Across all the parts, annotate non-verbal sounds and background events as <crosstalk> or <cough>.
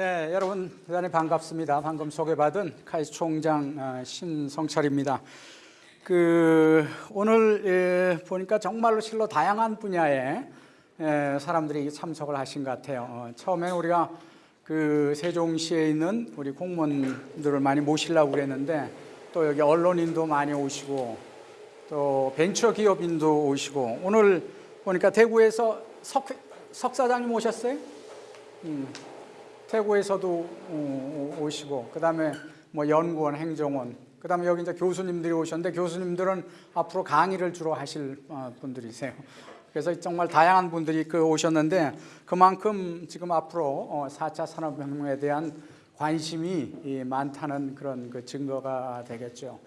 네, 여러분 대단히 반갑습니다. 방금 소개받은 카이스 총장 어, 신성철입니다. 그 오늘 예, 보니까 정말로 실로 다양한 분야의 예, 사람들이 참석을 하신 것 같아요. 어, 처음에 우리가 그 세종시에 있는 우리 공무원들을 많이 모시려고 그랬는데 또 여기 언론인도 많이 오시고 또 벤처 기업인도 오시고 오늘 보니까 대구에서 석, 석 사장님 오셨어요? 음, 태국에서도 오시고 그다음에 뭐 연구원, 행정원, 그다음에 여기 이제 교수님들이 오셨는데 교수님들은 앞으로 강의를 주로 하실 어, 분들이세요. 그래서 정말 다양한 분들이 그 오셨는데 그만큼 지금 앞으로 어, 4차 산업혁명에 대한 관심이 이 많다는 그런 그 증거가 되겠죠.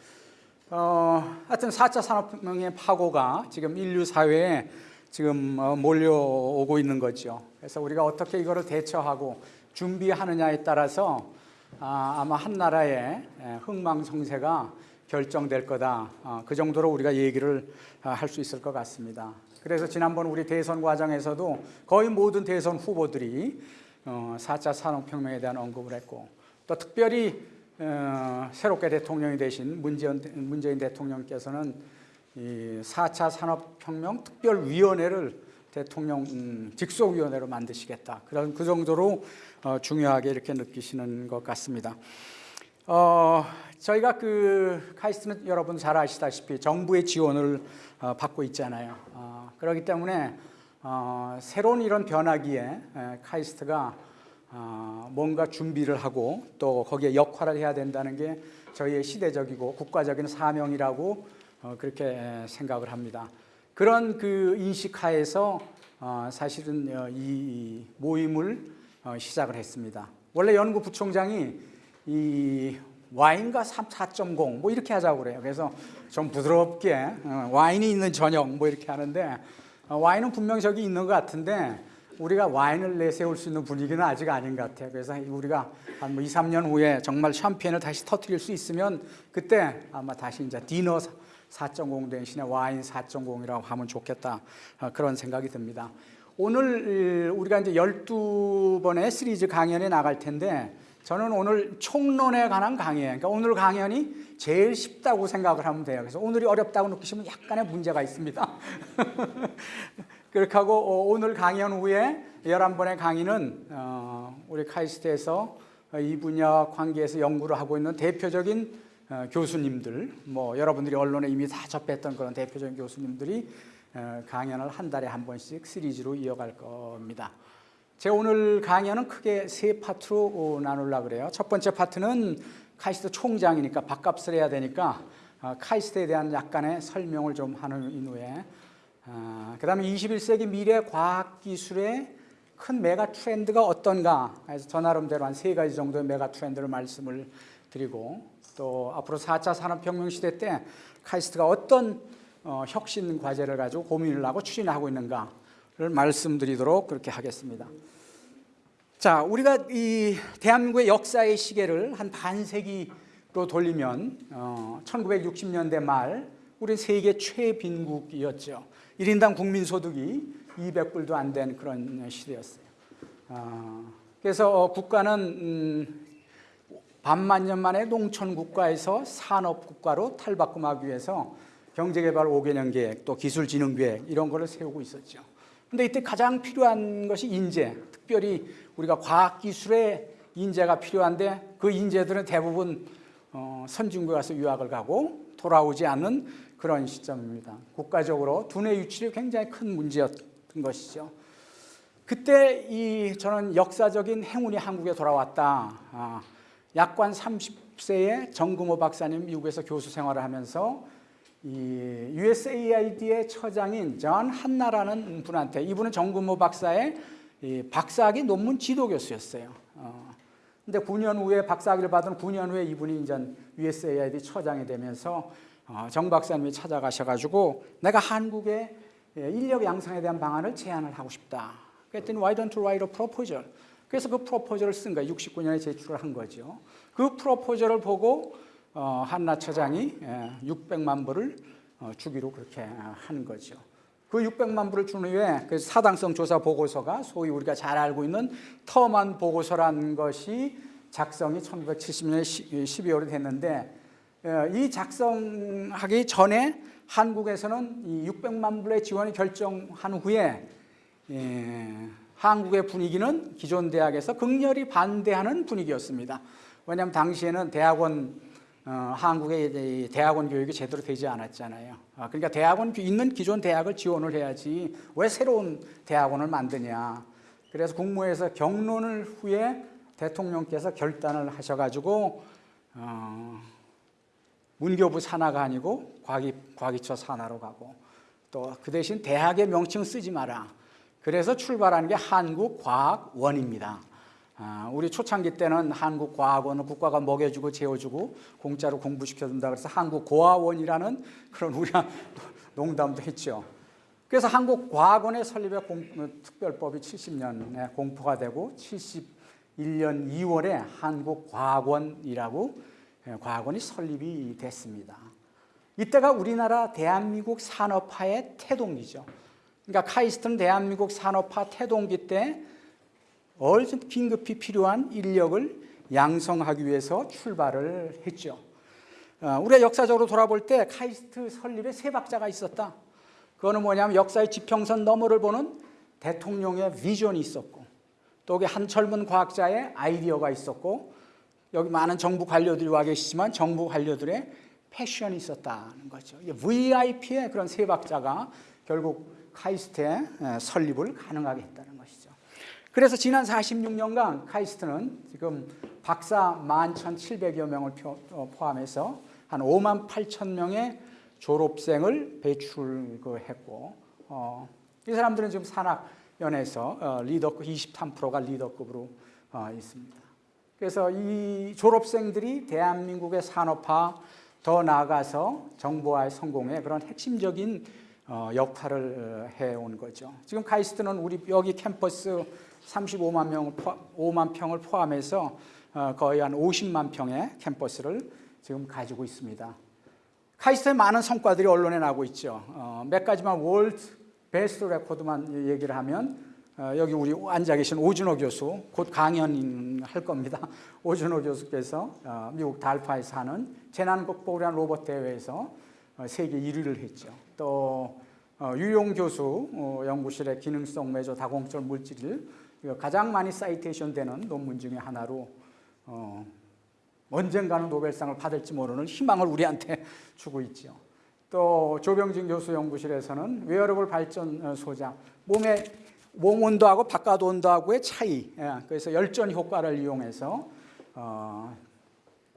어, 하여튼 4차 산업혁명의 파고가 지금 인류 사회에 지금 어, 몰려오고 있는 거죠. 그래서 우리가 어떻게 이거를 대처하고 준비하느냐에 따라서 아, 아마 한 나라의 에, 흥망성쇠가 결정될 거다. 어, 그 정도로 우리가 얘기를 아, 할수 있을 것 같습니다. 그래서 지난번 우리 대선 과정에서도 거의 모든 대선 후보들이 어, 4차 산업혁명에 대한 언급을 했고 또 특별히 어, 새롭게 대통령이 되신 문재인 대통령께서는 이 4차 산업혁명 특별위원회를 대통령 음, 직속위원회로 만드시겠다. 그런 그 정도로 어, 중요하게 이렇게 느끼시는 것 같습니다. 어, 저희가 그 카이스트는 여러분 잘 아시다시피 정부의 지원을 어, 받고 있잖아요. 어, 그렇기 때문에 어, 새로운 이런 변화기에 에, 카이스트가 어, 뭔가 준비를 하고 또 거기에 역할을 해야 된다는 게 저희의 시대적이고 국가적인 사명이라고 어, 그렇게 에, 생각을 합니다. 그런 그 인식하에서 어, 사실은 어, 이 모임을 어, 시작을 했습니다. 원래 연구 부총장이 이 와인과 4.0 뭐 이렇게 하자고 그래요. 그래서 좀 부드럽게 어, 와인이 있는 저녁 뭐 이렇게 하는데 어, 와인은 분명 저기 있는 것 같은데 우리가 와인을 내세울 수 있는 분위기는 아직 아닌 것 같아요. 그래서 우리가 한 뭐 2, 3년 후에 정말 샴페인을 다시 터뜨릴 수 있으면 그때 아마 다시 이제 디너 4.0 대신에 와인 4.0이라고 하면 좋겠다 어, 그런 생각이 듭니다. 오늘 우리가 이제 12번의 시리즈 강연에 나갈 텐데 저는 오늘 총론에 관한 강의예요. 그러니까 오늘 강연이 제일 쉽다고 생각을 하면 돼요. 그래서 오늘이 어렵다고 느끼시면 약간의 문제가 있습니다. <laughs> 그렇게 하고 어, 오늘 강연 후에 11번의 강의는 어, 우리 카이스트에서 이 분야 관계에서 연구를 하고 있는 대표적인 어, 교수님들, 뭐 여러분들이 언론에 이미 다 접했던 그런 대표적인 교수님들이 어, 강연을 한 달에 한 번씩 시리즈로 이어갈 겁니다. 제 오늘 강연은 크게 세 파트로 어, 나누려고 그래요. 첫 번째 파트는 카이스트 총장이니까 밥값을 해야 되니까 어, 카이스트에 대한 약간의 설명을 좀 하는 이후에 어, 그 다음에 21세기 미래 과학기술의 큰 메가 트렌드가 어떤가 해서 저 나름대로 한 세 가지 정도의 메가 트렌드를 말씀을 드리고 또 앞으로 4차 산업혁명 시대 때 카이스트가 어떤 어, 혁신 과제를 가지고 고민을 하고 추진하고 있는가를 말씀드리도록 그렇게 하겠습니다. 자, 우리가 이 대한민국의 역사의 시계를 한 반세기로 돌리면 어, 1960년대 말 우리 세계 최빈국이었죠. 1인당 국민소득이 200불도 안 된 그런 시대였어요. 어, 그래서 어, 국가는 음, 반만 년 만에 농촌 국가에서 산업 국가로 탈바꿈하기 위해서 경제개발 5개년 계획, 또 기술진흥 계획 이런 거를 세우고 있었죠. 근데 이때 가장 필요한 것이 인재, 특별히 우리가 과학기술의 인재가 필요한데 그 인재들은 대부분 어, 선진국에 가서 유학을 가고 돌아오지 않는 그런 시점입니다. 국가적으로 두뇌 유출이 굉장히 큰 문제였던 것이죠. 그때 이 저는 역사적인 행운이 한국에 돌아왔다. 아, 약관 30세에 정금호 박사님 미국에서 교수 생활을 하면서 이 USAID의 처장인 전 한나라는 분한테 이분은 정금호 박사의 이 박사학위 논문 지도 교수였어요. 어, 근데 9년 후에 박사학위를 받은 9년 후에 이분이 이제 USAID 처장이 되면서 어, 정 박사님이 찾아가셔가지고 내가 한국의 예, 인력 양성에 대한 방안을 제안을 하고 싶다. 그랬더니 why don't you write a proposal? 그래서 그 프로포저를 쓴 거예요. 69년에 제출을 한 거죠. 그 프로포저를 보고 어, 한나 처장이 예, 600만 불을 어, 주기로 그렇게 한 거죠. 그 600만 불을 준 후에 그 사당성 조사 보고서가 소위 우리가 잘 알고 있는 터만 보고서라는 것이 작성이 1970년 12월에 됐는데 어, 이 작성하기 전에 한국에서는 이 600만 불의 지원을 결정한 후에 예, 한국의 분위기는 기존 대학에서 극렬히 반대하는 분위기였습니다. 왜냐하면 당시에는 대학원 어, 한국의 대학원 교육이 제대로 되지 않았잖아요. 아, 그러니까 대학원 있는 기존 대학을 지원을 해야지 왜 새로운 대학원을 만드냐. 그래서 국무회에서 경론을 후에 대통령께서 결단을 하셔가지고 어, 문교부 산하가 아니고 과기, 과기처 산하로 가고 또 그 대신 대학의 명칭 쓰지 마라. 그래서 출발한 게 한국과학원입니다. 아, 우리 초창기 때는 한국과학원은 국가가 먹여주고 재워주고 공짜로 공부시켜준다 그래서 한국고아원이라는 그런 우리가 <laughs> 농담도 했죠. 그래서 한국과학원의 설립의 공, 특별법이 70년에 공포가 되고 71년 2월에 한국과학원이라고 예, 과학원이 설립이 됐습니다. 이때가 우리나라 대한민국 산업화의 태동기죠. 그러니까 카이스트는 대한민국 산업화 태동기 때 얼른 긴급히 필요한 인력을 양성하기 위해서 출발을 했죠. 어, 우리가 역사적으로 돌아볼 때 카이스트 설립에 세 박자가 있었다. 그거는 뭐냐면 역사의 지평선 너머를 보는 대통령의 비전이 있었고 또한 젊은 과학자의 아이디어가 있었고 여기 많은 정부 관료들이 와 계시지만 정부 관료들의 패션이 있었다는 거죠. VIP의 그런 세 박자가 결국 카이스트의 설립을 가능하게 했다는 것이죠. 그래서 지난 46년간 카이스트는 지금 박사 11,700여 명을 어, 포함해서 한 5만 8천 명의 졸업생을 배출했고 어, 이 사람들은 지금 산학연에서 어, 리더급 23%가 리더급으로 어, 있습니다. 그래서 이 졸업생들이 대한민국의 산업화 더 나아가서 정보화의 성공에 그런 핵심적인 어, 역할을 해온 거죠. 지금 카이스트는 우리 여기 캠퍼스 35만 평, 5만 평을 포함해서 어, 거의 한 50만 평의 캠퍼스를 지금 가지고 있습니다. 카이스트의 많은 성과들이 언론에 나고 있죠. 어, 몇 가지만 world best record만 얘기를 하면 여기 우리 앉아 계신 오준호 교수 곧 강연할 겁니다. <laughs> 오준호 교수께서 미국 DARPA에서 하는 재난 극복을 위한 로봇 대회에서 세계 1위를 했죠. 또 어, 유룡 교수 어, 연구실의 기능성 메조 다공성 물질을 가장 많이 citation 되는 논문 중에 하나로 어, 언젠가는 노벨상을 받을지 모르는 희망을 우리한테 <laughs> 주고 있죠. 또 조병진 교수 연구실에서는 웨어러블 발전 소자 몸의 몸 온도하고 바깥 온도하고의 차이 예, 그래서 열전 효과를 이용해서 어,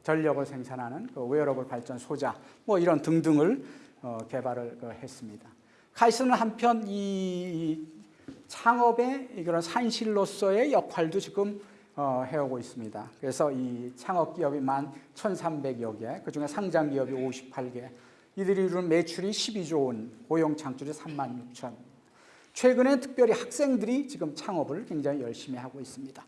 전력을 생산하는 그 웨어러블 발전 소자 뭐 이런 등등을 어, 개발을 그 했습니다. 카이스는 한편 이 창업의 이런 산실로서의 역할도 지금 어, 해오고 있습니다. 그래서 이 창업 기업이 만 1,300여 개, 그 중에 상장 기업이 58개, 이들이 이루는 매출이 12조 원, 고용 창출이 3만 6천. 최근에 특별히 학생들이 지금 창업을 굉장히 열심히 하고 있습니다.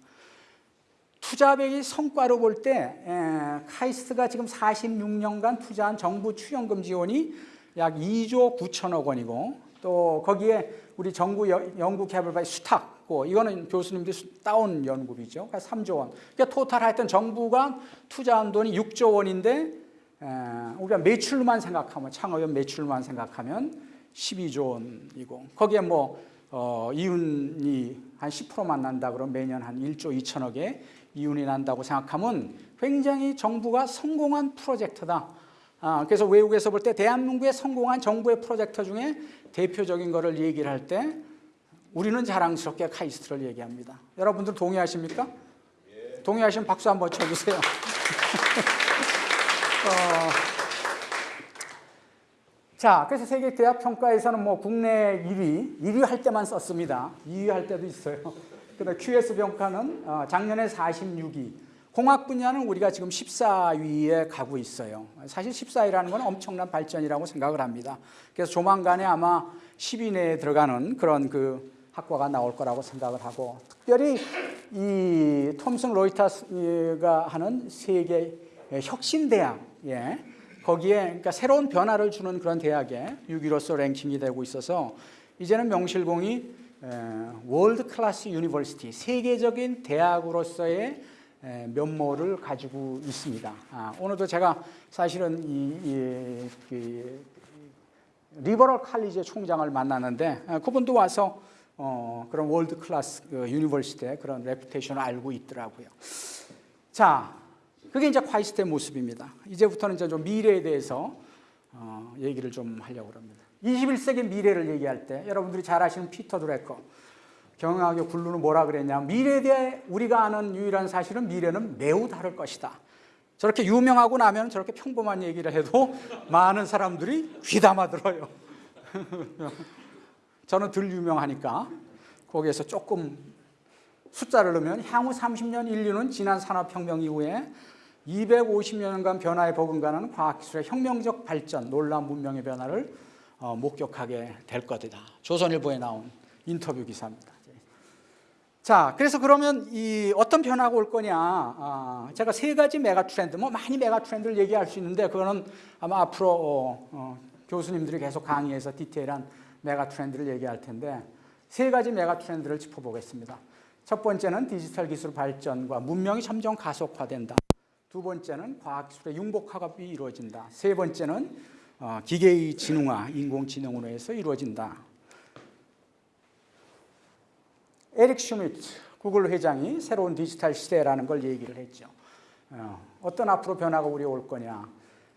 투자액의 성과로 볼 때 카이스트가 지금 46년간 투자한 정부 출연금 지원이 약 2조 9천억 원이고 또 거기에 우리 정부 연구 개발바의 수탁 이거는 교수님들이 따온 연구비죠. 그러니까 3조 원. 그러니까 토탈 하여튼 정부가 투자한 돈이 6조 원인데 우리가 매출만 생각하면 창업연 매출만 생각하면 12조 원이고 거기에 뭐 어, 이윤이 한 10%만 난다 그러면 매년 한 1조 2천억의 이윤이 난다고 생각하면 굉장히 정부가 성공한 프로젝트다. 아, 그래서 외국에서 볼 때 대한민국의 성공한 정부의 프로젝트 중에 대표적인 것을 얘기를 할 때 우리는 자랑스럽게 카이스트를 얘기합니다. 여러분들 동의하십니까? 예. 동의하시면 박수 한번 쳐주세요. <laughs> 어, 자, 그래서 세계 대학 평가에서는 뭐 국내 1위, 1위 할 때만 썼습니다. 2위 할 때도 있어요. <laughs> 근데 QS 평가는 어, 작년에 46위, 공학 분야는 우리가 지금 14위에 가고 있어요. 사실 14위라는 건 엄청난 발전이라고 생각을 합니다. 그래서 조만간에 아마 10위 내에 들어가는 그런 그 학과가 나올 거라고 생각을 하고 특별히 이 톰슨 로이터스가 하는 세계 혁신 대학 예. 거기에 그러니까 새로운 변화를 주는 그런 대학에 6위로서 랭킹이 되고 있어서 이제는 명실공히 World class university 세계적인 대학으로서의 에, 면모를 가지고 있습니다. 아, 오늘도 제가 사실은 이, 이, 그, 리버럴 칼리지의 총장을 만났는데 아, 그분도 와서 어, 그런 world class 그 university의 그런 reputation을 알고 있더라고요. 자, 그게 이제 카이스트의 모습입니다. 이제부터는 이제 좀 미래에 대해서 어, 얘기를 좀 하려고 합니다. 21세기 미래를 얘기할 때 여러분들이 잘 아시는 피터 드러커 경영학의 굴루는 뭐라 그랬냐 미래에 대해 우리가 아는 유일한 사실은 미래는 매우 다를 것이다. 저렇게 유명하고 나면 저렇게 평범한 얘기를 해도 <laughs> 많은 사람들이 귀담아 들어요. <laughs> 저는 덜 유명하니까 거기에서 조금 숫자를 넣으면 향후 30년 인류는 지난 산업혁명 이후에 250년간 변화에 버금가는 과학기술의 혁명적 발전, 놀라운 문명의 변화를 어, 목격하게 될 것이다. 조선일보에 나온 인터뷰 기사입니다. 자, 그래서 그러면 이 어떤 변화가 올 거냐? 아, 제가 세 가지 mega trend, 뭐 많이 mega trend를 얘기할 수 있는데 그거는 아마 앞으로 어, 어, 교수님들이 계속 강의해서 디테일한 mega trend를 얘기할 텐데 세 가지 mega trend를 짚어보겠습니다. 첫 번째는 디지털 기술 발전과 문명이 점점 가속화된다. 두 번째는 과학기술의 융복합이 이루어진다. 세 번째는 어, 기계의 지능화, 인공지능으로 해서 이루어진다. 에릭 슈미트 구글 회장이 새로운 디지털 시대라는 걸 얘기를 했죠. 어, 어떤 앞으로 변화가 우리 올 거냐.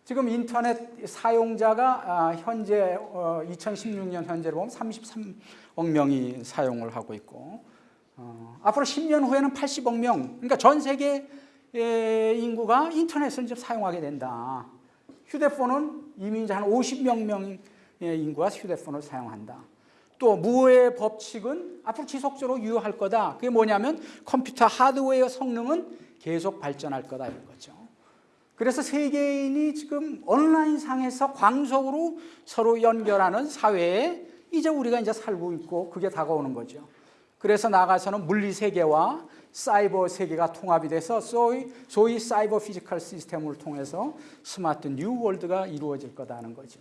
지금 인터넷 사용자가 아, 현재 2016년 현재로 보면 33억 명이 사용을 하고 있고 어, 앞으로 10년 후에는 80억 명, 그러니까 전 세계 인구가 인터넷을 사용하게 된다. 휴대폰은 이미 한 50명 명의 인구가 휴대폰을 사용한다. 또 무의 법칙은 앞으로 지속적으로 유효할 거다. 그게 뭐냐면 컴퓨터 하드웨어 성능은 계속 발전할 거다 이런 거죠. 그래서 세계인이 지금 온라인 상에서 광속으로 서로 연결하는 사회에 이제 우리가 이제 살고 있고 그게 다가오는 거죠. 그래서 나가서는 물리 세계와 사이버 세계가 통합이 돼서 소위, 소위 cyber physical system을 통해서 smart new world가 이루어질 거다는 거죠.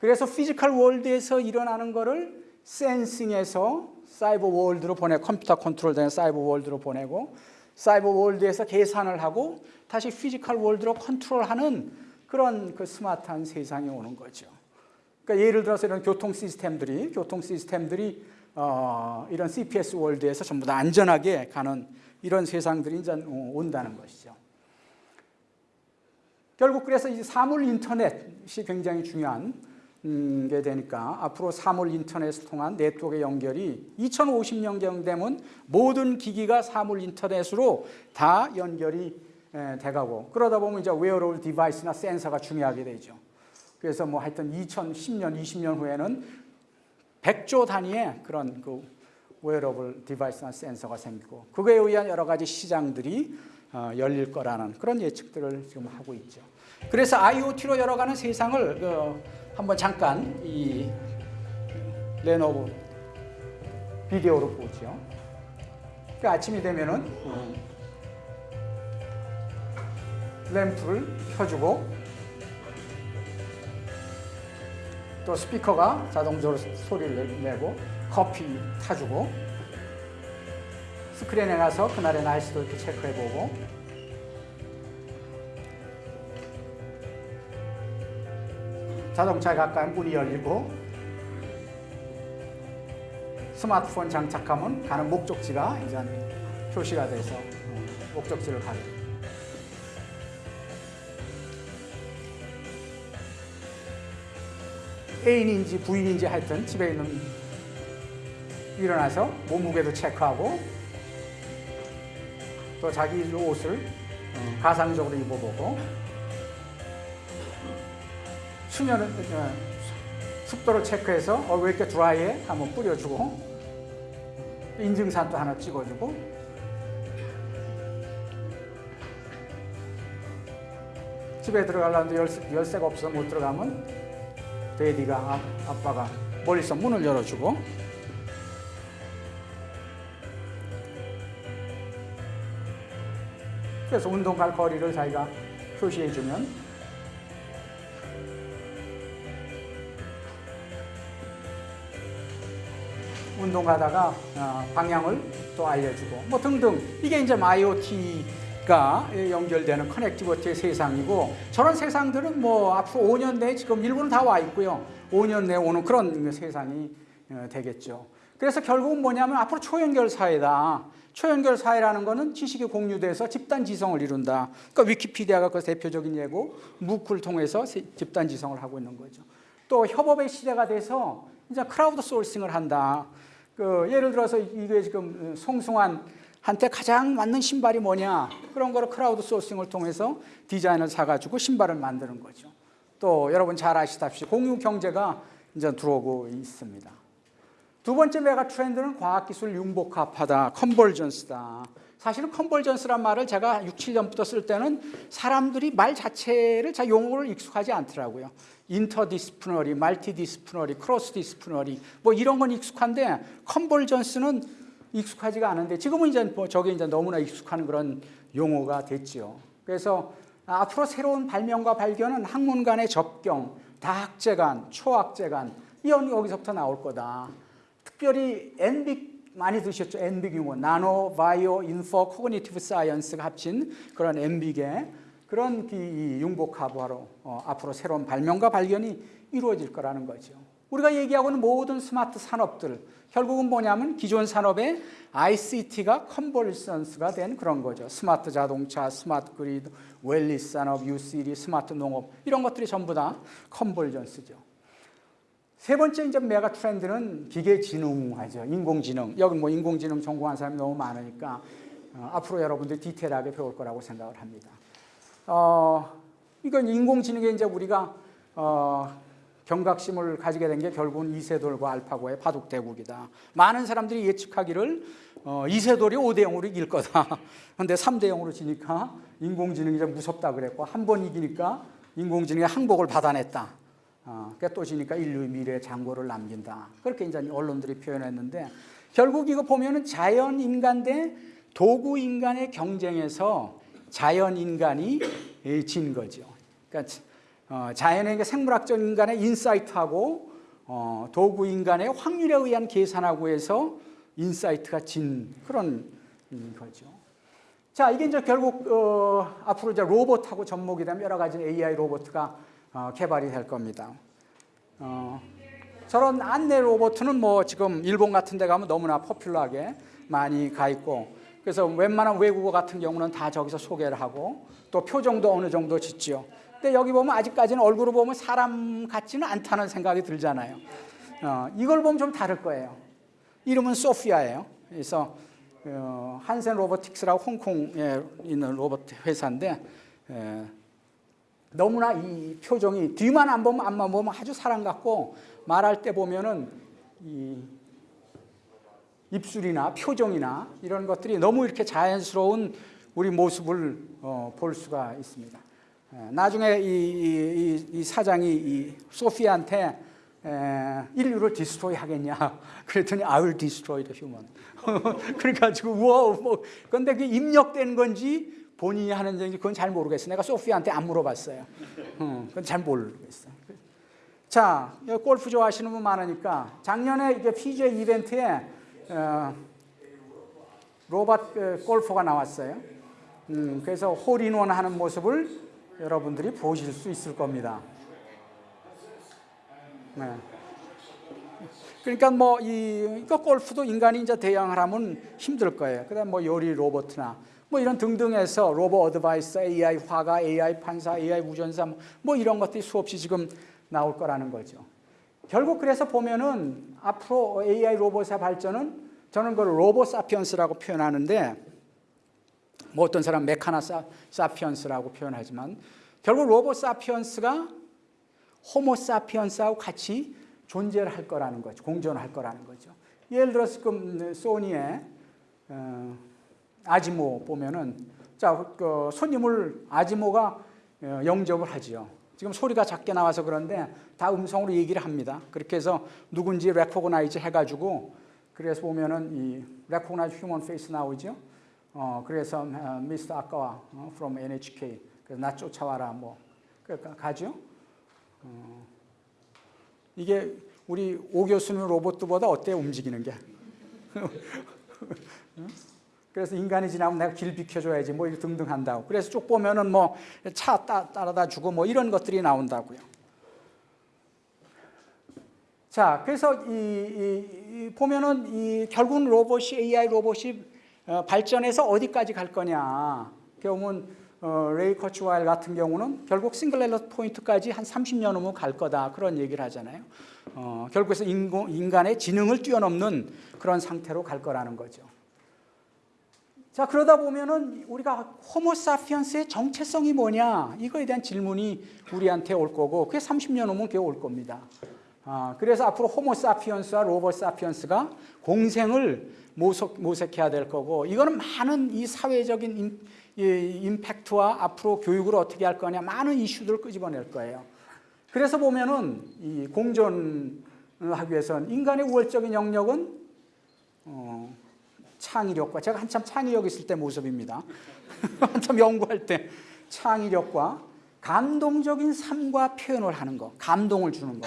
그래서 physical world에서 일어나는 거를 sensing해서 cyber world로 보내 컴퓨터 컨트롤된 cyber world로 보내고 cyber world에서 계산을 하고 다시 physical world로 컨트롤하는 그런 그 스마트한 세상이 오는 거죠. 그러니까 예를 들어서 이런 교통 시스템들이 교통 시스템들이 어, 이런 CPS world에서 전부 다 안전하게 가는 이런 세상들이 이제 온다는 것이죠. 결국 그래서 이 사물 인터넷이 굉장히 중요한 음, 게 되니까 앞으로 사물 인터넷을 통한 네트워크 연결이 2050년경 되면 모든 기기가 사물 인터넷으로 다 연결이 돼가고 그러다 보면 이제 wearable device나 센서가 중요하게 되죠. 그래서 뭐 하여튼 2010년, 20년 후에는 100조 단위의 그런 그 wearable device나 센서가 생기고 그거에 의한 여러 가지 시장들이 어, 열릴 거라는 그런 예측들을 지금 하고 있죠. 그래서 IoT로 열어가는 세상을 그 한번 잠깐 이 레노버 비디오로 보죠. 그 아침이 되면은 음, 램프를 켜주고 또 스피커가 자동적으로 소리를 내고 커피 타주고 스크린에 가서 그날의 날씨도 이렇게 체크해보고 자동차에 가까운 문이 열리고 스마트폰 장착하면 가는 목적지가 이제 표시가 돼서 어, 목적지를 가게. 애인인지 부인인지 하여튼 집에 있는 일어나서 몸무게도 체크하고 또 자기 옷을 어, 가상적으로 입어보고 수면을 어, 습도를 체크해서 어, 왜 이렇게 드라이해? 한번 뿌려주고 인증샷도 하나 찍어주고 집에 들어가려는데 열쇠, 열쇠가 없어서 못 들어가면 데디가 아, 아빠가 멀리서 문을 열어주고 그래서 운동 갈 거리를 자기가 표시해주면 운동하다가 어, 방향을 또 알려주고 뭐 등등 이게 이제 IoT가 연결되는 커넥티비티의 세상이고 저런 세상들은 뭐 앞으로 5년 내에 지금 일부는 다와 있고요. 5년 내에 오는 그런 세상이 어, 되겠죠. 그래서 결국은 뭐냐면 앞으로 초연결 사회다. 초연결 사회라는 것은 지식이 공유돼서 집단 지성을 이룬다. 그러니까 위키피디아가 그 대표적인 예고 무크를 통해서 집단 지성을 하고 있는 거죠. 또 협업의 시대가 돼서 이제 crowdsourcing을 한다. 그 예를 들어서 이게 지금 송승환 한테 가장 맞는 신발이 뭐냐 그런 거를 crowdsourcing을 통해서 디자인을 사가지고 신발을 만드는 거죠. 또 여러분 잘 아시다시피 공유 경제가 이제 들어오고 있습니다. 두 번째 mega trend는 과학기술 융복합화다, convergence다. 사실은 convergence란 말을 제가 6, 7년부터 쓸 때는 사람들이 말 자체를 자 용어를 익숙하지 않더라고요. interdisciplinary, multidisciplinary, cross-disciplinary 뭐 이런 건 익숙한데 convergence는 익숙하지가 않은데 지금은 이제 뭐 저게 이제 너무나 익숙한 그런 용어가 됐죠. 그래서 앞으로 새로운 발명과 발견은 학문 간의 접경, 다학제 간, 초학제 간 이건 여기서부터 나올 거다. 특별히 NBIC 많이 들으셨죠? NBIC 용어, nano, bio, info, cognitive science가 합친 그런 NBIC의 그런 이 융복합화로 어, 앞으로 새로운 발명과 발견이 이루어질 거라는 거죠. 우리가 얘기하고 있는 모든 스마트 산업들 결국은 뭐냐면 기존 산업의 ICT가 convergence가 된 그런 거죠. 스마트 자동차, smart grid, wellness 산업, U-City, 스마트 농업 이런 것들이 전부 다 convergence죠. 세 번째 이제 mega trend는 기계지능화죠. 인공지능. 여기 뭐 인공지능 전공한 사람이 너무 많으니까 어, 앞으로 여러분들 디테일하게 배울 거라고 생각을 합니다. 어, 이건 인공지능에 이제 우리가 어, 경각심을 가지게 된 게 결국은 이세돌과 알파고의 바둑대국이다. 많은 사람들이 예측하기를 어, 이세돌이 5대 0으로 이길 거다. <laughs> 근데 3대 0으로 지니까 인공지능이 좀 무섭다 그랬고 한 번 이기니까 인공지능이 항복을 받아냈다. 어, 그러니까 또 지니까 인류의 미래에 장고를 남긴다. 그렇게 이제 언론들이 표현했는데 결국 이거 보면은 자연 인간 대 도구 인간의 경쟁에서 자연 인간이 진 거죠. 그러니까 어, 자연의 생물학적 인간의 insight하고 어, 도구 인간의 확률에 의한 계산하고 해서 insight가 진 그런 거죠. 자, 이게 이제 결국 어, 앞으로 이제 로봇하고 접목이 되면 여러 가지 AI 로봇가 어, 개발이 될 겁니다. 어, 저런 안내 로봇은 뭐 지금 일본 같은 데 가면 너무나 포퓰러하게 많이 가 있고 그래서 웬만한 외국어 같은 경우는 다 저기서 소개를 하고 또 표정도 어느 정도 짓죠. 근데 여기 보면 아직까지는 얼굴을 보면 사람 같지는 않다는 생각이 들잖아요. 어, 이걸 보면 좀 다를 거예요. 이름은 소피아예요. 그래서 어, 한센 로보틱스라고 홍콩에 있는 로봇 회사인데 에, 너무나 이 표정이 뒤만 안 보면 앞만 보면 아주 사람 같고 말할 때 보면은 이 입술이나 표정이나 이런 것들이 너무 이렇게 자연스러운 우리 모습을 어, 볼 수가 있습니다. 에, 나중에 이, 이, 이, 사장이 이 소피한테 에, 인류를 디스트로이 하겠냐 <laughs> 그랬더니 I will destroy the human <laughs> 그래가지고 우와 뭐 근데 그 입력된 건지 본인이 하는지 그건 잘 모르겠어요. 내가 소피아한테 안 물어봤어요. 어, 그건 잘 모르겠어요. 자, 골프 좋아하시는 분 많으니까 작년에 이게 PGA 이벤트에 어, 로봇 그 골퍼가 나왔어요. 음, 그래서 홀인원 하는 모습을 여러분들이 보실 수 있을 겁니다. 네. 그러니까 뭐 이 골프도 인간이 이제 대항을 하면 힘들 거예요. 그다음 뭐 요리 로봇이나 뭐 이런 등등해서 로봇 advice, AI 화가, AI 판사, AI 운전사 뭐 이런 것들이 수없이 지금 나올 거라는 거죠. 결국 그래서 보면은 앞으로 AI 로봇의 발전은 저는 그걸 Robo sapiens라고 표현하는데 뭐 어떤 사람 Machina sa, sapiens라고 표현하지만 결국 Robo sapiens가 호모 사피엔스하고 같이 존재를 할 거라는 거죠. 공존할 거라는 거죠. 예를 들어서 지금 소니의 어, 아시모 보면은 자, 그 손님을 아시모가 어, 영접을 하지요. 지금 소리가 작게 나와서 그런데 다 음성으로 얘기를 합니다. 그렇게 해서 누군지 recognize 해가지고 그래서 보면은 이 recognize human face 나오죠. 어, 그래서 미스터 아까와 어, from NHK 그래서 나 쫓아와라 뭐 그러니까 가죠. 어, 이게 우리 오 교수님 로봇보다 어때 움직이는 게? <laughs> 그래서 인간이 지나면 내가 길 비켜줘야지 뭐 등등 한다고. 그래서 쭉 보면은 뭐 차 따라다 주고 뭐 이런 것들이 나온다고요. 자, 그래서 이, 이, 이 보면은 이 결국은 로봇이 AI 로봇이 어, 발전해서 어디까지 갈 거냐. 경우는 어, 레이 커즈와일 같은 경우는 결국 singular point까지 한 30년 후면 갈 거다 그런 얘기를 하잖아요. 어, 결국에서 인간의 지능을 뛰어넘는 그런 상태로 갈 거라는 거죠. 자 그러다 보면은 우리가 호모사피엔스의 정체성이 뭐냐 이거에 대한 질문이 우리한테 올 거고 그게 30년 후면 그게 올 겁니다. 아, 그래서 앞으로 호모사피엔스와 Robo sapiens가 공생을 모색, 모색해야 될 거고 이거는 많은 이 사회적인 임, 이, 임팩트와 앞으로 교육을 어떻게 할 거냐 많은 이슈들을 끄집어낼 거예요. 그래서 보면은 이 공존을 하기 위해서는 인간의 우월적인 영역은 어, 창의력과 제가 한참 창의력 있을 때 모습입니다. <laughs> 한참 연구할 때 창의력과 감동적인 삶과 표현을 하는 거, 감동을 주는 거.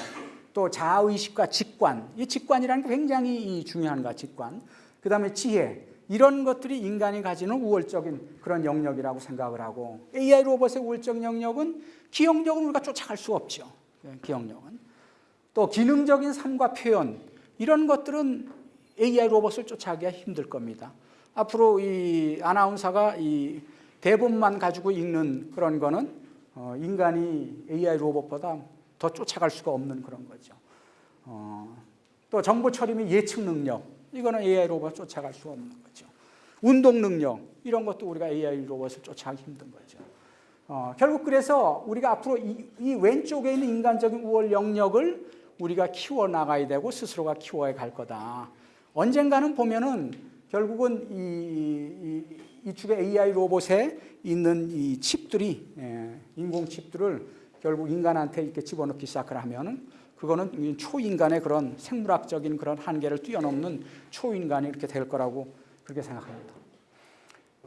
또 자의식과 직관, 이 직관이라는 게 굉장히 중요한 거, 직관. 그 다음에 지혜, 이런 것들이 인간이 가지는 우월적인 그런 영역이라고 생각을 하고 AI 로봇의 우월적 영역은 기억력은 우리가 쫓아갈 수 없죠. 예, 기억력은. 또 기능적인 삶과 표현, 이런 것들은 AI 로봇을 쫓아가기가 힘들 겁니다. 앞으로 이 아나운서가 이 대본만 가지고 읽는 그런 거는 어, 인간이 AI 로봇보다 더 쫓아갈 수가 없는 그런 거죠. 어, 또 정보 처리 및 예측 능력 이거는 AI 로봇 쫓아갈 수 없는 거죠. 운동 능력 이런 것도 우리가 AI 로봇을 쫓아가기 힘든 거죠. 어, 결국 그래서 우리가 앞으로 이, 이, 왼쪽에 있는 인간적인 우월 영역을 우리가 키워 나가야 되고 스스로가 키워야 갈 거다. 언젠가는 보면은 결국은 이, 이, 이쪽에 AI 로봇에 있는 이 칩들이 예, 인공 칩들을 결국 인간한테 이렇게 집어넣기 시작을 하면은 그거는 초인간의 그런 생물학적인 그런 한계를 뛰어넘는 초인간이 이렇게 될 거라고 그렇게 생각합니다.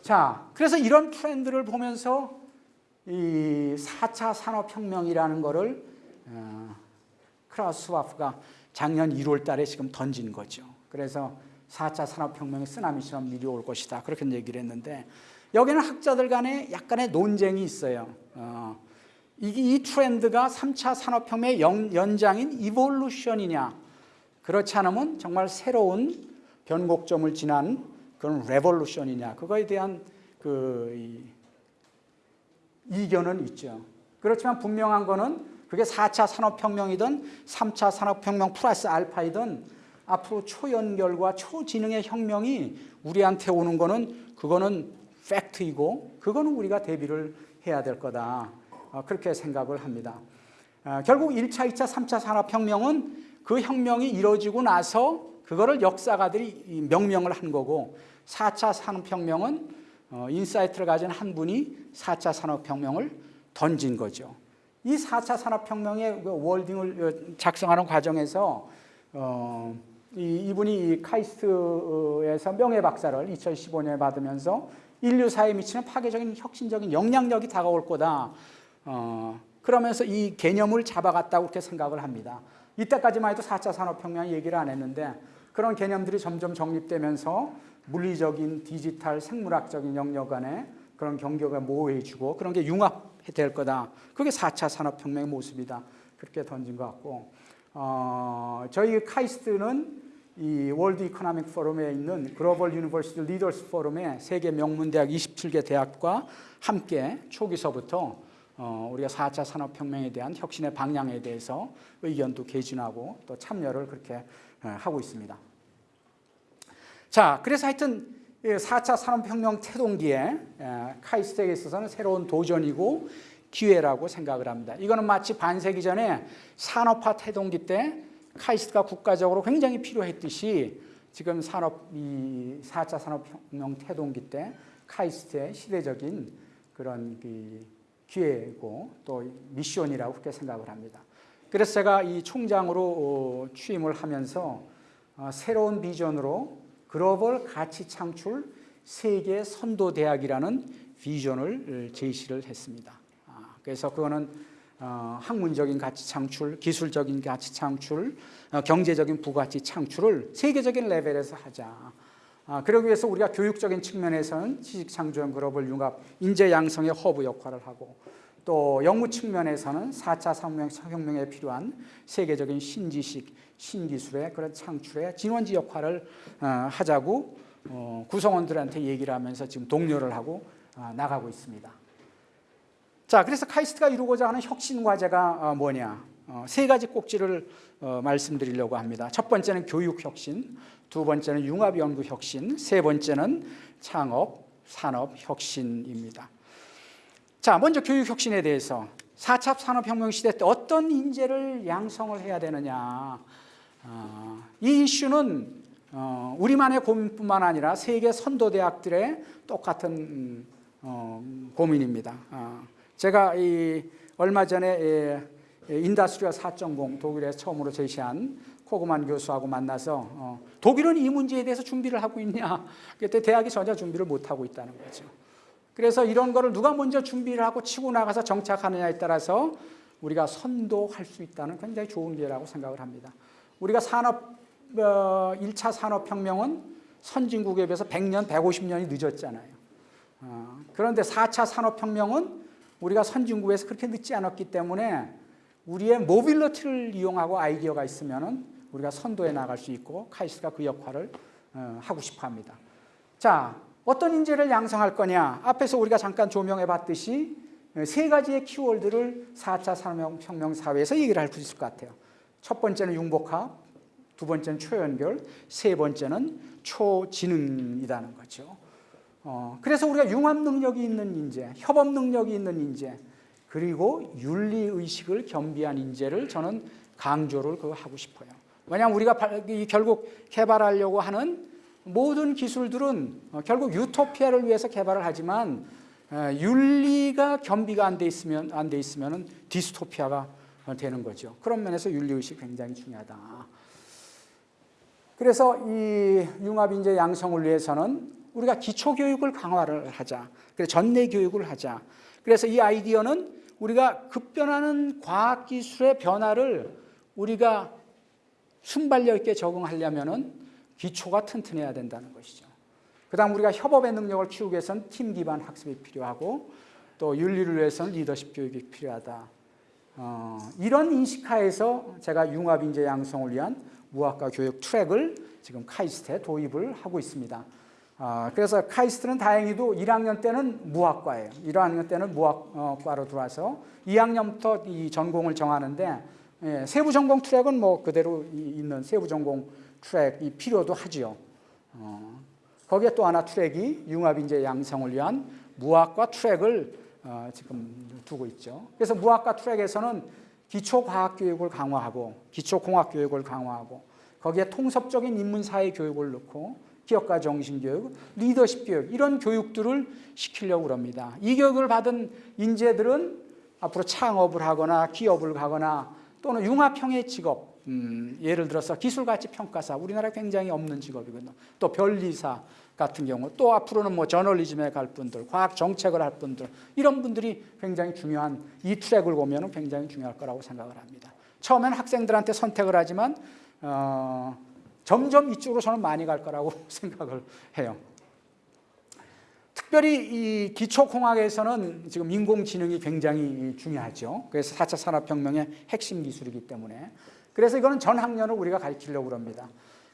자, 그래서 이런 트렌드를 보면서 이 4차 산업혁명이라는 거를 어, 크라우스와프가 작년 1월 달에 지금 던진 거죠. 그래서 4차 산업혁명의 쓰나미처럼 밀려올 것이다. 그렇게 얘기를 했는데 여기는 학자들 간에 약간의 논쟁이 있어요. 어, 이, 이 트렌드가 3차 산업혁명의 연, 연장인 evolution이냐 그렇지 않으면 정말 새로운 변곡점을 지난 그런 revolution이냐 그거에 대한 그 이, 이견은 있죠. 그렇지만 분명한 거는 그게 4차 산업혁명이든 3차 산업혁명 플러스 알파이든 앞으로 초연결과 초지능의 혁명이 우리한테 오는 거는 그거는 팩트이고 그거는 우리가 대비를 해야 될 거다. 어, 그렇게 생각을 합니다. 어, 결국 1차, 2차, 3차 산업혁명은 그 혁명이 이루어지고 나서 그거를 역사가들이 명명을 한 거고 4차 산업혁명은 어, insight를 가진 한 분이 4차 산업혁명을 던진 거죠. 이 4차 산업혁명의 그 wording을 작성하는 과정에서 어, 이, 분이 카이스트에서 명예 박사를 2015년에 받으면서 인류사에 미치는 파괴적인 혁신적인 영향력이 다가올 거다. 어, 그러면서 이 개념을 잡아갔다고 그렇게 생각을 합니다. 이때까지만 해도 4차 산업혁명 얘기를 안 했는데 그런 개념들이 점점 정립되면서 물리적인 디지털 생물학적인 영역 간에 그런 경계가 모호해지고 그런 게 융합될 거다. 그게 4차 산업혁명의 모습이다. 그렇게 던진 것 같고 어, 저희 카이스트는 이 World Economic Forum에 있는 Global University Leaders Forum의 세계 명문 대학 27개 대학과 함께 초기서부터 어, 우리가 4차 산업혁명에 대한 혁신의 방향에 대해서 의견도 개진하고 또 참여를 그렇게 하고 있습니다. 자, 그래서 하여튼 4차 산업혁명 태동기에 카이스트에 있어서는 새로운 도전이고 기회라고 생각을 합니다. 이거는 마치 반세기 전에 산업화 태동기 때 카이스트가 국가적으로 굉장히 필요했듯이 지금 산업 이 4차 산업혁명 태동기 때 카이스트의 시대적인 그런 그 기회고 또 미션이라고 그렇게 생각을 합니다. 그래서 제가 이 총장으로 어, 취임을 하면서 어, 새로운 비전으로 글로벌 가치 창출 세계 선도 대학이라는 비전을 제시를 했습니다. 아, 그래서 그거는 어, 학문적인 가치 창출, 기술적인 가치 창출, 어, 경제적인 부가치 창출을 세계적인 레벨에서 하자. 아, 그러기 위해서 우리가 교육적인 측면에서는 지식창조형 글로벌 융합 인재 양성의 허브 역할을 하고 또 연구 측면에서는 4차 산업혁명 에 필요한 세계적인 신지식, 신기술의 그런 창출의 진원지 역할을 어, 하자고 어, 구성원들한테 얘기를 하면서 지금 독려를 하고 어, 나가고 있습니다. 자, 그래서 카이스트가 이루고자 하는 혁신 과제가 어, 뭐냐? 어, 세 가지 꼭지를 어, 말씀드리려고 합니다. 첫 번째는 교육 혁신, 두 번째는 융합 연구 혁신, 세 번째는 창업 산업 혁신입니다. 자, 먼저 교육 혁신에 대해서 4차 산업혁명 시대 때 어떤 인재를 양성을 해야 되느냐. 어, 이 이슈는 어, 우리만의 고민뿐만 아니라 세계 선도 대학들의 똑같은 음, 어, 고민입니다. 어, 제가 이 얼마 전에 예, 예, 인다스트리아 4.0 독일에서 처음으로 제시한 코그만 교수하고 만나서 어, 독일은 이 문제에 대해서 준비를 하고 있냐? 그때 대학이 전혀 준비를 못 하고 있다는 거죠. 그래서 이런 거를 누가 먼저 준비를 하고 치고 나가서 정착하느냐에 따라서 우리가 선도할 수 있다는 굉장히 좋은 기회라고 생각을 합니다. 우리가 산업 어, 1차 산업혁명은 선진국에 비해서 100년, 150년이 늦었잖아요. 어, 그런데 4차 산업혁명은 우리가 선진국에서 그렇게 늦지 않았기 때문에 우리의 mobility를 이용하고 아이디어가 있으면 우리가 선도해 나갈 수 있고 카이스트가 그 역할을 어, 하고 싶어 합니다. 자, 어떤 인재를 양성할 거냐? 앞에서 우리가 잠깐 조명해 봤듯이 세 가지의 키워드를 4차 산업혁명 사회에서 얘기를 할 수 있을 것 같아요. 첫 번째는 융복합, 두 번째는 초연결, 세 번째는 초지능이라는 거죠. 어, 그래서 우리가 융합 능력이 있는 인재, 협업 능력이 있는 인재, 그리고 윤리 의식을 겸비한 인재를 저는 강조를 그 하고 싶어요. 왜냐하면 우리가 결국 개발하려고 하는 모든 기술들은 어, 결국 유토피아를 위해서 개발을 하지만 윤리가 겸비가 안 돼 있으면 안 돼 있으면은 디스토피아가 되는 거죠. 그런 면에서 윤리 의식 굉장히 중요하다. 그래서 이 융합 인재 양성을 위해서는 우리가 기초 교육을 강화를 하자. 그래서 전내 교육을 하자. 그래서 이 아이디어는 우리가 급변하는 과학 기술의 변화를 우리가 순발력 있게 적응하려면 은 기초가 튼튼해야 된다는 것이죠. 그 다음 우리가 협업의 능력을 키우기 위해서는 팀 기반 학습이 필요하고 또 윤리를 위해서는 리더십 교육이 필요하다. 어, 이런 인식하에서 제가 융합 인재 양성을 위한 무학과 교육 트랙을 지금 카이스트에 도입을 하고 있습니다. 어, 그래서 카이스트는 다행히도 1학년 때는 무학과예요. 1학년 때는 무학과로 들어와서 2학년부터 이 전공을 정하는데 예, 세부 전공 트랙은 뭐 그대로 있는 세부 전공 트랙이 필요도 하지요. 어, 거기에 또 하나 트랙이 융합인재 양성을 위한 무학과 트랙을 어, 지금 두고 있죠. 그래서 무학과 트랙에서는 기초과학교육을 강화하고 기초공학교육을 강화하고 거기에 통섭적인 인문사회 교육을 넣고 기업가 정신교육, 리더십 교육 이런 교육들을 시키려고 합니다. 이 교육을 받은 인재들은 앞으로 창업을 하거나 기업을 가거나 또는 융합형의 직업 음, 예를 들어서 기술가치 평가사 우리나라에 굉장히 없는 직업이거든요. 또 변리사 같은 경우 또 앞으로는 뭐 저널리즘에 갈 분들, 과학 정책을 할 분들 이런 분들이 굉장히 중요한 이 트랙을 보면 굉장히 중요할 거라고 생각을 합니다. 처음에는 학생들한테 선택을 하지만 어, 점점 이쪽으로 저는 많이 갈 거라고 <laughs> 생각을 해요. 특별히 이 기초공학에서는 지금 인공지능이 굉장히 중요하죠. 그래서 4차 산업혁명의 핵심 기술이기 때문에. 그래서 이거는 전 학년을 우리가 가르치려고 합니다.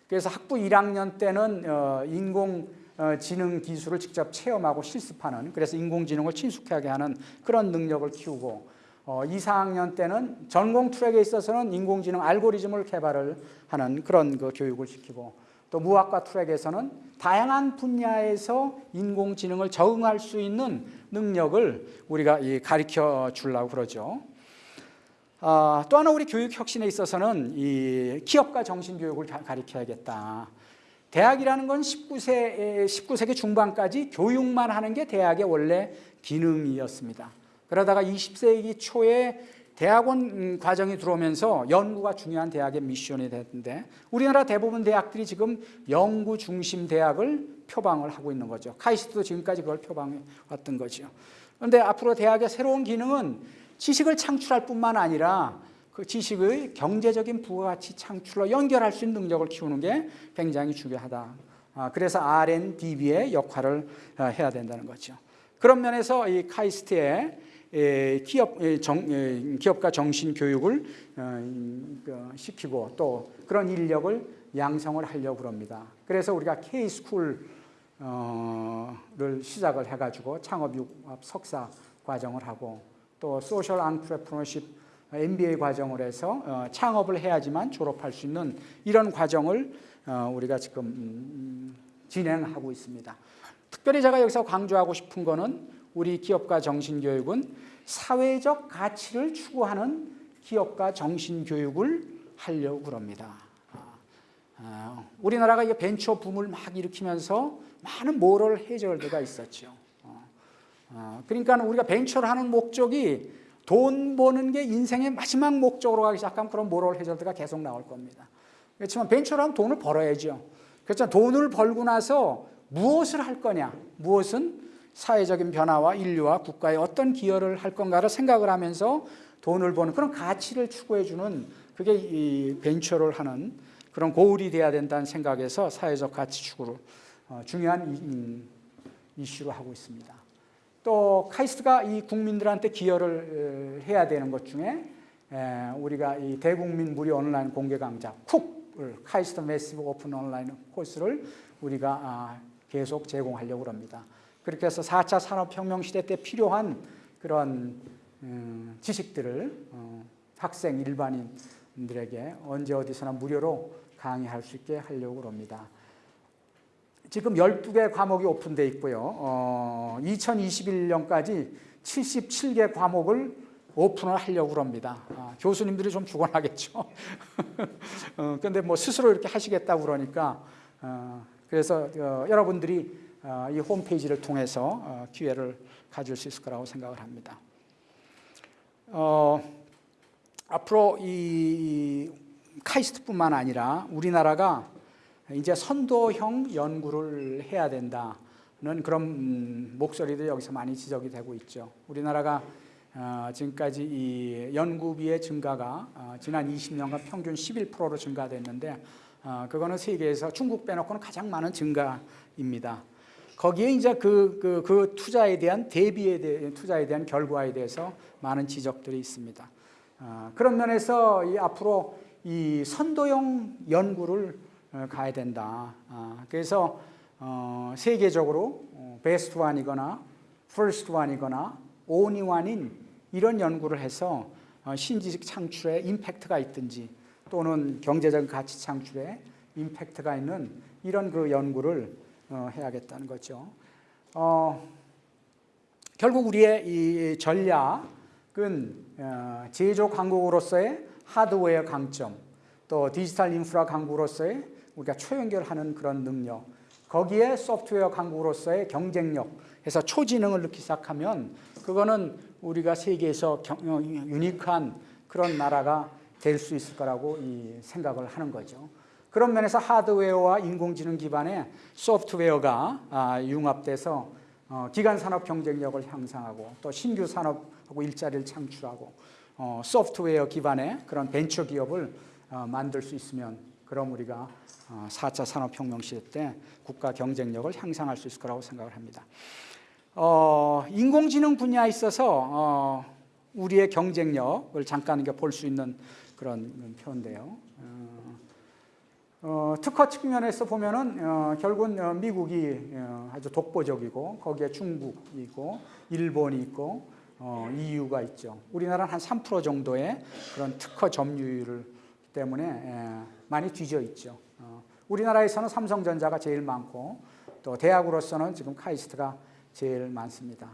그래서 학부 1학년 때는 어, 인공지능 기술을 직접 체험하고 실습하는 그래서 인공지능을 친숙하게 하는 그런 능력을 키우고 어, 2, 4학년 때는 전공 트랙에 있어서는 인공지능 알고리즘을 개발을 하는 그런 그 교육을 시키고 또 무학과 트랙에서는 다양한 분야에서 인공지능을 적응할 수 있는 능력을 우리가 가르쳐 주려고 그러죠. 아, 또 하나 우리 교육 혁신에 있어서는 이 기업가 정신 교육을 가르쳐야겠다. 대학이라는 건 19세, 19세기 중반까지 교육만 하는 게 대학의 원래 기능이었습니다. 그러다가 20세기 초에 대학원 음, 과정이 들어오면서 연구가 중요한 대학의 미션이 됐는데 우리나라 대부분 대학들이 지금 연구 중심 대학을 표방을 하고 있는 거죠. 카이스트도 지금까지 그걸 표방해 왔던 거죠. 그런데 앞으로 대학의 새로운 기능은 지식을 창출할 뿐만 아니라 그 지식의 경제적인 부가가치 창출로 연결할 수 있는 능력을 키우는 게 굉장히 중요하다. 아, 그래서 R&DB의 역할을 어, 해야 된다는 거죠. 그런 면에서 이 카이스트의 에, 기업 에, 정, 에, 기업가 정신 교육을 어, 그, 시키고 또 그런 인력을 양성을 하려고 그럽니다. 그래서 우리가 K 스쿨을 시작을 해가지고 창업융합 석사 과정을 하고 또 소셜 안트레프너십 MBA 과정을 해서 어, 창업을 해야지만 졸업할 수 있는 이런 과정을 어, 우리가 지금 음, 진행하고 있습니다. 특별히 제가 여기서 강조하고 싶은 거는 우리 기업가 정신교육은 사회적 가치를 추구하는 기업가 정신교육을 하려고 그럽니다. 아, 우리나라가 이 벤처 붐을 막 일으키면서 많은 모럴 해저드가 있었죠. 어, 그러니까 우리가 벤처를 하는 목적이 돈 버는 게 인생의 마지막 목적으로 가기 시작하면 그런 모럴 해저드가 계속 나올 겁니다. 그렇지만 벤처를 하면 돈을 벌어야죠. 그렇죠. 돈을 벌고 나서 무엇을 할 거냐? 무엇은 사회적인 변화와 인류와 국가에 어떤 기여를 할 건가를 생각을 하면서 돈을 버는 그런 가치를 추구해주는 그게 이 벤처를 하는 그런 goal이 돼야 된다는 생각에서 사회적 가치 추구를 어, 중요한 음, 이슈로 하고 있습니다. 또 카이스트가 이 국민들한테 기여를 해야 되는 것 중에 우리가 이 대국민 무료 온라인 공개 강좌 KOOC을 카이스트 Massive Open Online Course를 우리가 아, 계속 제공하려고 합니다. 그렇게 해서 4차 산업혁명 시대 때 필요한 그런 음, 지식들을 어, 학생 일반인들에게 언제 어디서나 무료로 강의할 수 있게 하려고 합니다. 지금 12개 과목이 오픈되어 있고요. 어, 2021년까지 77개 과목을 오픈을 하려고 합니다. 아, 교수님들이 좀 죽어나겠죠. 그런데 <laughs> 어, 뭐 스스로 이렇게 하시겠다고 그러니까 어, 그래서 어, 여러분들이 어, 이 홈페이지를 통해서 어, 기회를 가질 수 있을 거라고 생각을 합니다. 어, 앞으로 이 카이스트뿐만 아니라 우리나라가 이제 선도형 연구를 해야 된다는 그런 음, 목소리도 여기서 많이 지적이 되고 있죠. 우리나라가 어, 지금까지 이 연구비의 증가가 어, 지난 20년간 평균 11%로 증가됐는데 어, 그거는 세계에서 중국 빼놓고는 가장 많은 증가입니다. 거기에 이제 그, 그, 그 투자에 대한 대비에 대한 투자에 대한 결과에 대해서 많은 지적들이 있습니다. 그런 면에서 이 앞으로 이 선도형 연구를 어, 가야 된다. 아, 그래서 어, 세계적으로 best one이거나 first one이거나 only one인 이런 연구를 해서 어, 신지식 창출에 임팩트가 있든지 또는 경제적 가치 창출에 임팩트가 있는 이런 그 연구를 해야겠다는 거죠. 어, 결국 우리의 이 전략은 제조 강국으로서의 하드웨어 강점, 또 디지털 인프라 강국으로서의 우리가 초연결하는 그런 능력 거기에 소프트웨어 강국으로서의 경쟁력 해서 초지능을 넣기 시작하면 그거는 우리가 세계에서 경, 어, 유니크한 그런 나라가 될 수 있을 거라고 이 생각을 하는 거죠. 그런 면에서 하드웨어와 인공지능 기반의 소프트웨어가 아, 융합돼서 어, 기간 산업 경쟁력을 향상하고 또 신규 산업하고 일자리를 창출하고 어, 소프트웨어 기반의 그런 벤처 기업을 만들 수 있으면 그럼 우리가 4차 어, 산업혁명 시대 때 국가 경쟁력을 향상할 수 있을 거라고 생각을 합니다. 어, 인공지능 분야에 있어서 어, 우리의 경쟁력을 잠깐 볼 수 있는 그런 표인데요. 어, 어, 특허 측면에서 보면은 어, 결국은 미국이 아주 독보적이고 거기에 중국이고 일본이 있고 EU가 있죠. 우리나라는 한 3% 정도의 그런 특허 점유율 때문에 예, 많이 뒤져 있죠. 어, 우리나라에서는 삼성전자가 제일 많고 또 대학으로서는 지금 카이스트가 제일 많습니다.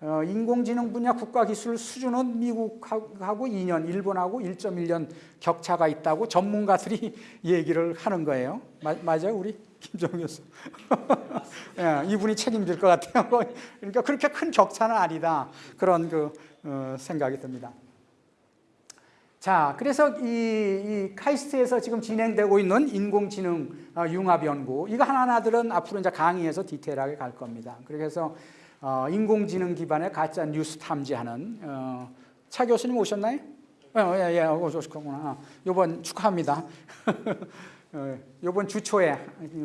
어, 인공지능 분야 국가기술 수준은 미국하고 2년, 일본하고 1.1년 격차가 있다고 전문가들이 <laughs> 얘기를 하는 거예요. 마, 맞아요, 우리 김정 교수? <laughs> 예, 이분이 책임질 것 같아요. <laughs> 그러니까 그렇게 큰 격차는 아니다. 그런 그 어, 생각이 듭니다. 자, 그래서 이, 이, 카이스트에서 지금 진행되고 있는 인공지능 어, 융합 연구 이거 하나하나들은 앞으로 이제 강의에서 디테일하게 갈 겁니다. 그래서 어, 인공지능 기반의 가짜 뉴스 탐지하는 어, 차 교수님 오셨나요? 어, 예, 예, 오셨구나. 이번 축하합니다. <laughs> 어, 이번 주초에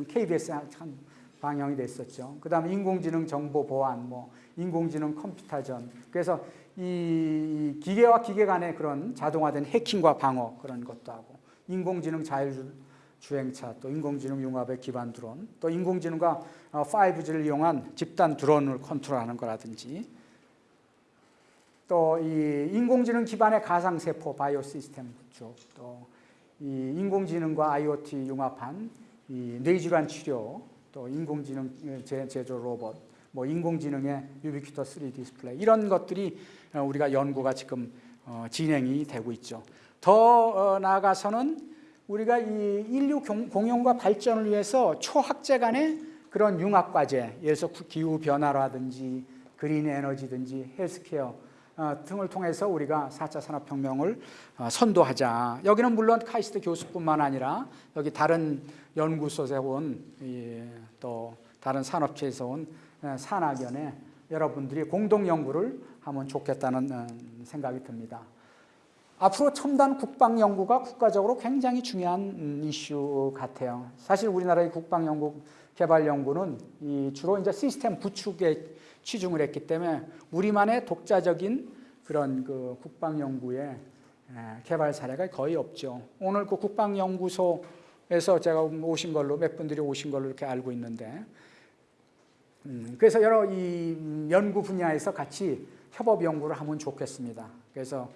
KBS 한 방영이 됐었죠. 그 다음 인공지능 정보 보안, 뭐 인공지능 컴퓨터전. 그래서 이 기계와 기계 간의 그런 자동화된 해킹과 방어 그런 것도 하고 인공지능 자율 주행차, 또 인공지능 융합의 기반 드론, 또 인공지능과 5G를 이용한 집단 드론을 컨트롤하는 거라든지 또 이 인공지능 기반의 가상 세포 바이오 시스템 구축, 또이 인공지능과 IoT 융합한 이 뇌질환 치료, 또 인공지능 제- 제조 로봇, 뭐 인공지능의 유비퀴터 3D 디스플레이 이런 것들이 어, 우리가 연구가 지금 어, 진행이 되고 있죠. 더 어, 나아가서는 우리가 이 인류 공- 공영과 발전을 위해서 초학제 간의 그런 융합 과제, 예를 들어서 기후 변화라든지 그린 에너지든지 헬스케어 어, 등을 통해서 우리가 4차 산업혁명을 어, 선도하자. 여기는 물론 카이스트 교수뿐만 아니라 여기 다른 연구소에서 온, 예, 또 다른 산업체에서 온 어, 산학연에 여러분들이 공동 연구를 하면 좋겠다는 어, 생각이 듭니다. 앞으로 첨단 국방 연구가 국가적으로 굉장히 중요한 음, 이슈 같아요. 사실 우리나라의 국방 연구 개발 연구는 이 주로 이제 시스템 구축에 치중을 했기 때문에 우리만의 독자적인 그런 그 국방 연구의 에, 개발 사례가 거의 없죠. 오늘 그 국방 연구소에서 제가 오신 걸로 몇 분들이 오신 걸로 이렇게 알고 있는데 음, 그래서 여러 이 음, 연구 분야에서 같이 협업 연구를 하면 좋겠습니다. 그래서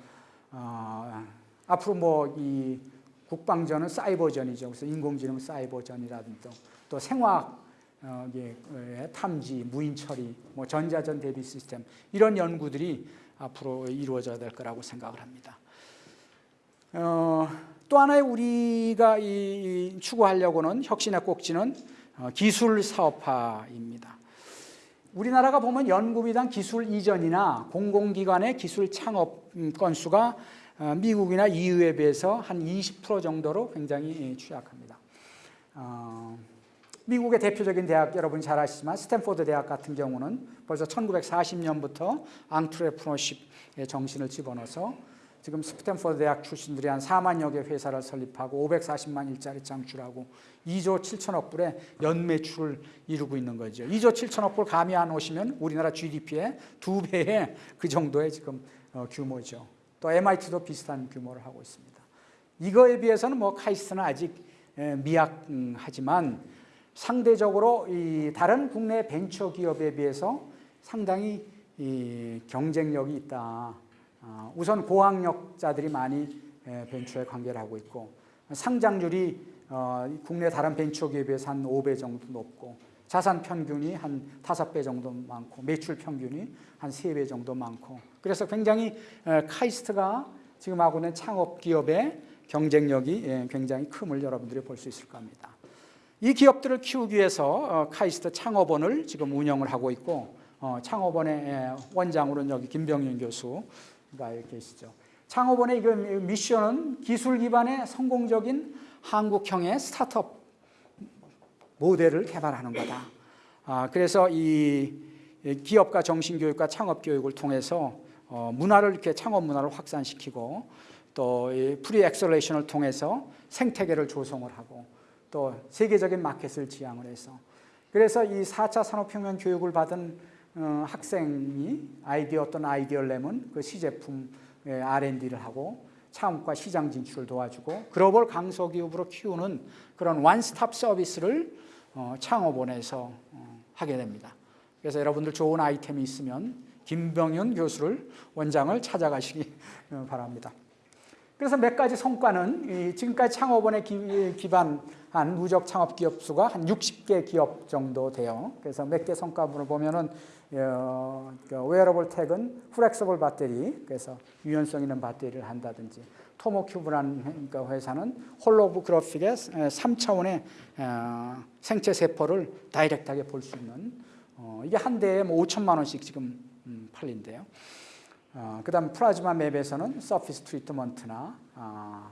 어, 앞으로 뭐 이 국방전은 사이버전이죠. 그래서 인공지능 사이버전이라든지 또, 또 생화학 어, 탐지, 무인 처리, 뭐 전자전 대비 시스템 이런 연구들이 앞으로 이루어져야 될 거라고 생각을 합니다. 어, 또 하나의 우리가 이, 이 추구하려고는 혁신의 꼭지는 어, 기술 사업화입니다. 우리나라가 보면 연구비당 기술 이전이나 공공기관의 기술 창업 음, 건수가 어, 미국이나 EU에 비해서 한 20% 정도로 굉장히 취약합니다. 어, 미국의 대표적인 대학 여러분 잘 아시지만 스탠포드 대학 같은 경우는 벌써 1940년부터 entrepreneurship의 정신을 집어넣어서 지금 스탠포드 대학 출신들이 한 4만여 개 회사를 설립하고 540만 일자리 창출하고 2조 7천억 불의 연매출을 이루고 있는 거죠. 2조 7천억 불 감이 안 오시면 우리나라 GDP의 두 배의 그 정도의 지금 어, 규모죠. 또 MIT도 비슷한 규모를 하고 있습니다. 이거에 비해서는 뭐 카이스트는 아직 에, 미약하지만 상대적으로 이 다른 국내 벤처 기업에 비해서 상당히 이 경쟁력이 있다. 아, 우선 고학력자들이 많이 에, 벤처에 관계를 하고 있고 상장률이 어, 국내 다른 벤처 기업에 비해서 한 5배 정도 높고 자산 평균이 한 5배 정도 많고 매출 평균이 한 3배 정도 많고 그래서 굉장히 에, 카이스트가 지금 하고 있는 창업 기업의 경쟁력이 예, 굉장히 큼을 여러분들이 볼 수 있을 겁니다. 이 기업들을 키우기 위해서 어, 카이스트 창업원을 지금 운영을 하고 있고 어, 창업원의 예, 원장으로는 여기 김병윤 교수가 계시죠. 창업원의 미션은 기술 기반의 성공적인 한국형의 스타트업 모델을 개발하는 거다. 아, 그래서 이 기업가 정신교육과 창업교육을 통해서 어, 문화를 이렇게 창업 문화를 확산시키고 또 pre-acceleration을 통해서 생태계를 조성을 하고 또 세계적인 마켓을 지향을 해서 그래서 이 4차 산업혁명 교육을 받은 어, 학생이 아이디어 어떤 아이디어를 내면 그 시제품 R&D를 하고 창업과 시장 진출을 도와주고 글로벌 강소기업으로 키우는 그런 원스톱 서비스를 어, 창업원에서 어, 하게 됩니다. 그래서 여러분들 좋은 아이템이 있으면 김병윤 교수를 원장을 찾아가시기 <laughs> 어, 바랍니다. 그래서 몇 가지 성과는 이 지금까지 창업원에 기, 기반한 누적 창업 기업 수가 한 60개 기업 정도 돼요. 그래서 몇 개 성과분을 보면은 어, wearable tech은 flexible 배터리, 그래서 유연성 있는 배터리를 한다든지 토모큐브라는 그러니까 회사는 holographic의 3차원의 어, 생체 세포를 direct하게 볼 수 있는 어, 이게 한 대에 뭐 5천만 원씩 지금 음, 팔린대요. 어, 그다음 플라즈마 맵에서는 surface treatment나 아,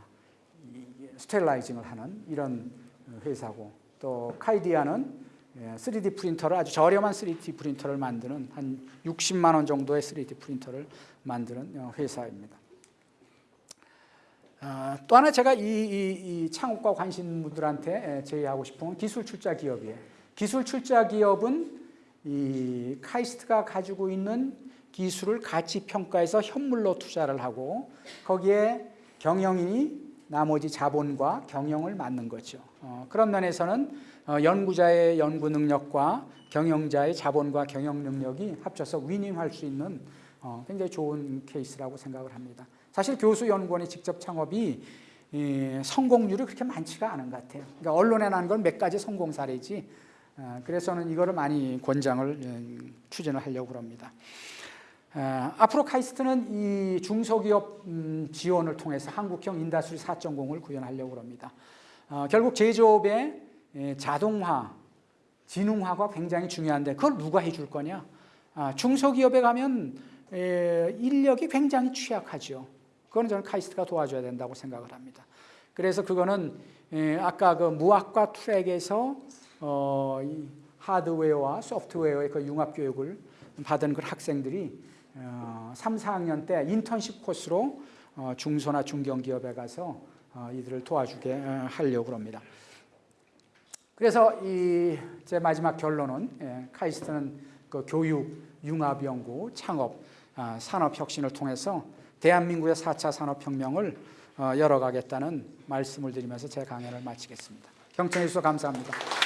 sterilizing을 하는 이런 회사고 또 카이디아는 예, 3D 프린터를 아주 저렴한 3D 프린터를 만드는 한 60만 원 정도의 3D 프린터를 만드는 어, 회사입니다. 아, 또 하나 제가 이, 이, 이 창업과 관심 분들한테 제의하고 싶은 건 기술 출자 기업이에요. 기술 출자 기업은 이 카이스트가 가지고 있는 기술을 가치 평가해서 현물로 투자를 하고 거기에 경영인이 나머지 자본과 경영을 맡는 거죠. 어, 그런 면에서는 어, 연구자의 연구 능력과 경영자의 자본과 경영 능력이 합쳐서 윈윈할 수 있는 어, 굉장히 좋은 케이스라고 생각을 합니다. 사실 교수 연구원의 직접 창업이 이, 성공률이 그렇게 많지가 않은 것 같아요. 그러니까 언론에 난 건 몇 가지 성공 사례지. 어, 그래서는 이거를 많이 권장을 예, 추진을 하려고 합니다. 어, 앞으로 카이스트는 이 중소기업 음, 지원을 통해서 한국형 industry 4.0을 구현하려고 합니다. 어, 결국 제조업의 예, 자동화, 지능화가 굉장히 중요한데 그걸 누가 해줄 거냐? 아, 중소기업에 가면 에, 인력이 굉장히 취약하죠. 그거는 저는 카이스트가 도와줘야 된다고 생각을 합니다. 그래서 그거는 에, 아까 그 무학과 트랙에서 어, 이 하드웨어와 소프트웨어의 그 융합 교육을 받은 그 학생들이 어, 3, 4학년 때 인턴십 코스로 어, 중소나 중견기업에 가서 어, 이들을 도와주게 어, 하려고 합니다. 그래서 이 제 마지막 결론은 예, 카이스트는 그 교육, 융합 연구, 창업, 아, 산업 혁신을 통해서 대한민국의 4차 산업혁명을 어, 열어가겠다는 말씀을 드리면서 제 강연을 마치겠습니다. 경청해 주셔서 감사합니다.